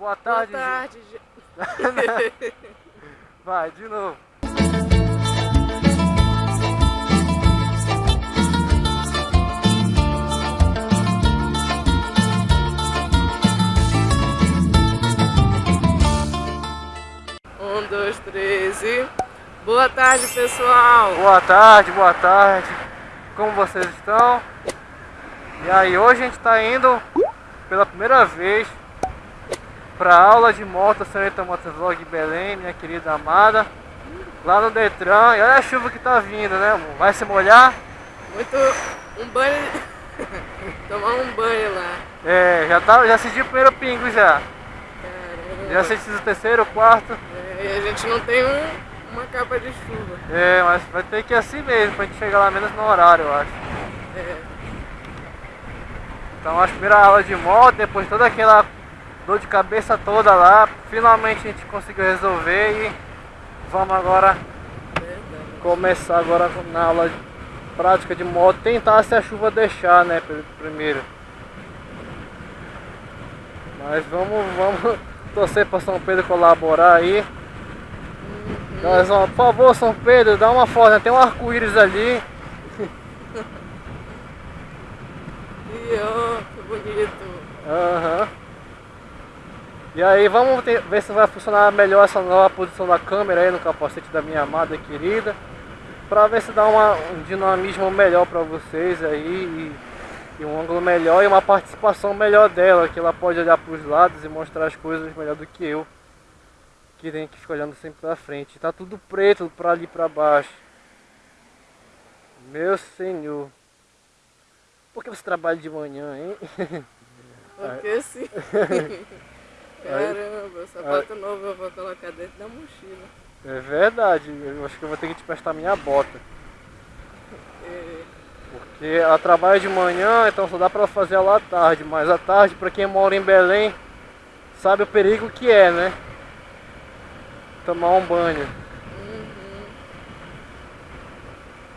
Boa tarde. Boa tarde. Vai, de novo. Um, dois, três e... Boa tarde, pessoal. Boa tarde, boa tarde. Como vocês estão? E aí, hoje a gente está indo pela primeira vez para aula de moto Senhorita Motovlog Belém, minha querida amada. Lá no Detran. E olha a chuva que tá vindo, né, amor? Vai se molhar? Muito... Um banho... Tomar um banho lá. É, já, tá, já senti o primeiro pingo já. Caramba. Já senti o terceiro, o quarto. É, e a gente não tem um, uma capa de chuva. É, mas vai ter que ir assim mesmo, pra gente chegar lá menos no horário, eu acho. É. Então a primeira aula de moto, depois toda aquela dor de cabeça toda lá, finalmente a gente conseguiu resolver e vamos agora começar agora na aula prática de moto, tentar se a chuva deixar, né, pr- primeiro. Mas vamos, vamos torcer para São Pedro colaborar aí. Nós vamos- por favor, São Pedro, dá uma foto, né? tem um arco-íris ali. Ó, que bonito. Aham. E aí vamos ter- ver se vai funcionar melhor essa nova posição da câmera aí no capacete da minha amada querida. Pra ver se dá uma, um dinamismo melhor pra vocês aí e, e um ângulo melhor e uma participação melhor dela, que ela pode olhar pros lados e mostrar as coisas melhor do que eu. Que tem que ficar olhando sempre pra frente. Tá tudo preto pra ali pra baixo. Meu senhor. Por que você trabalha de manhã, hein? Porque sim. Caramba, sapato novo eu vou colocar dentro da mochila. É verdade, eu acho que eu vou ter que te prestar minha bota. É, Porque ela trabalha de manhã, então só dá pra fazer ela à tarde. Mas à tarde, pra quem mora em Belém, sabe o perigo que é, né? Tomar um banho. uhum.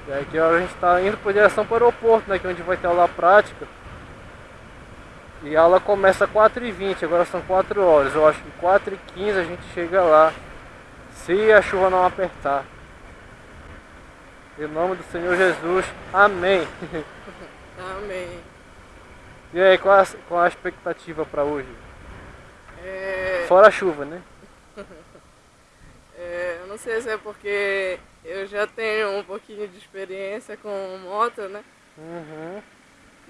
E aí que a gente tá indo por direção para o aeroporto, né? Que é onde vai ter aula prática. E a aula começa às 4h20, agora são 4 horas. Eu acho que 4h15 a gente chega lá. Se a chuva não apertar. Em nome do Senhor Jesus. Amém. Amém. E aí, qual a, qual a expectativa para hoje? É, Fora a chuva, né? é, eu não sei se é porque eu já tenho um pouquinho de experiência com moto, né? Uhum.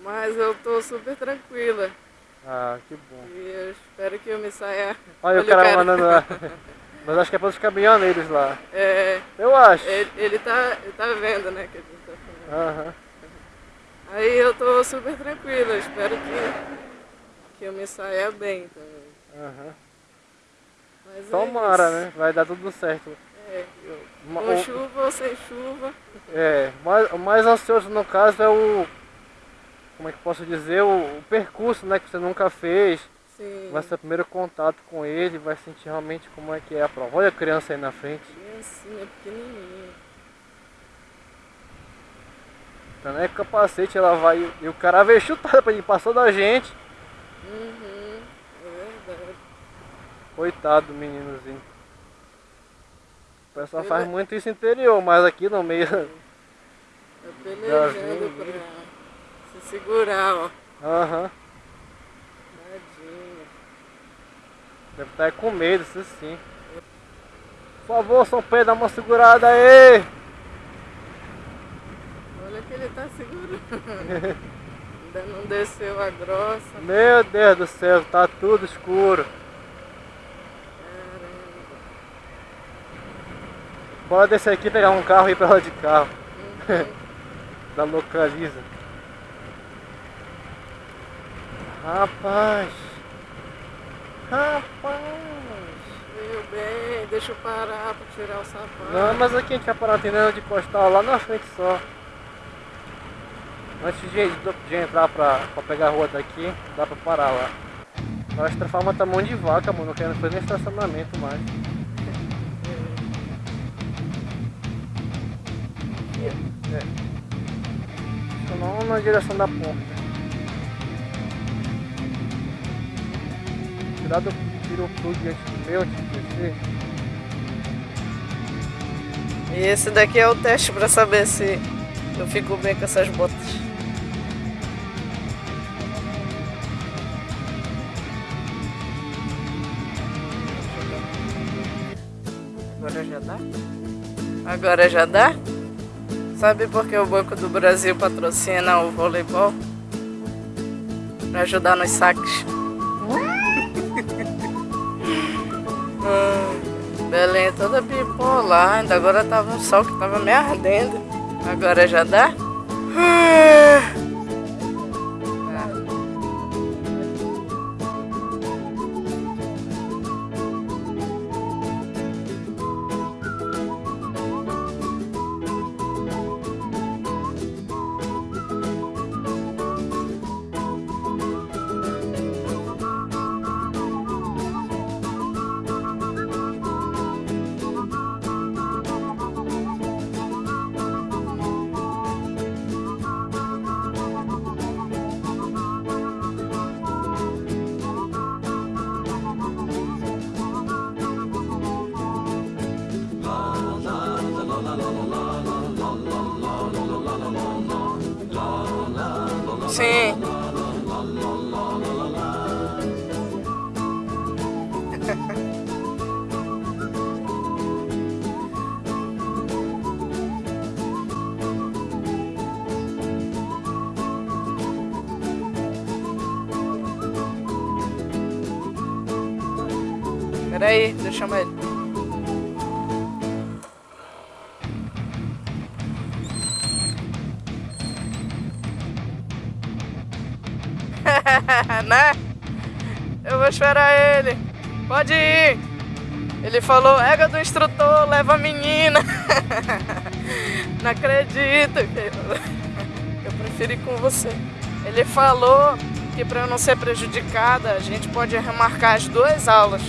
Mas eu tô super tranquila. Ah, que bom. E eu espero que eu me saia. Olha, o cara mandando lá. Mas acho que é para os caminhoneiros lá. É, Eu acho. ele, ele, tá, ele tá vendo, né? Que a gente tá falando. Aham. Aí eu tô super tranquila, espero que, que eu me saia bem também. Aham. Mas é Tomara, isso. né? Vai dar tudo certo. É, com o- chuva ou sem chuva. É, mais, o mais ansioso no caso é o. Como é que eu posso dizer? O, o percurso, né? Que você nunca fez. Sim. Vai ser o primeiro contato com ele, vai sentir realmente como é que é a prova. Olha a criança aí na frente. Criancinha pequenininha. Tá né? Capacete ela vai. E o cara veio chutado pra ele, passou da gente. Uhum, é verdade. Coitado do meninozinho. O pessoal faz é- muito isso interior, mas aqui no meio. Tá pelejando pra se segurar, ó. Aham. Tadinho. Deve estar com medo, isso sim. Por favor, São Pedro, dá uma segurada aí! Olha que ele tá segurando. Ainda não desceu a grossa. Meu Deus do céu, tá tudo escuro. Caramba. Pode descer aqui e pegar um carro e ir pra lá de carro. Uhum. Da localiza. Rapaz. Rapaz. Meu bem, deixa eu parar pra tirar o sapato. Não, mas aqui a gente vai parar atendendo de postal lá na frente só. Antes de, de entrar pra, pra pegar a rua daqui, dá pra parar lá. A Extrafarma tá mão de vaca, mano. Não quero fazer nem estacionamento mais. É. Só não na direção da porta. Cuidado, tira o plug antes do meu, descer. E esse daqui é o teste para saber se eu fico bem com essas botas. Agora já dá? Agora já dá? Sabe por que o Banco do Brasil patrocina o voleibol? Para ajudar nos saques. Hum, Belém toda bipolar, ainda agora tava um sol que tava me ardendo. Agora já dá? Sim. Peraí, deixa eu chamar ele. né? Eu vou esperar ele. Pode ir. Ele falou, ega do instrutor, leva a menina. Não acredito. Eu prefiro ir com você. Ele falou que para eu não ser prejudicada, a gente pode remarcar as duas aulas.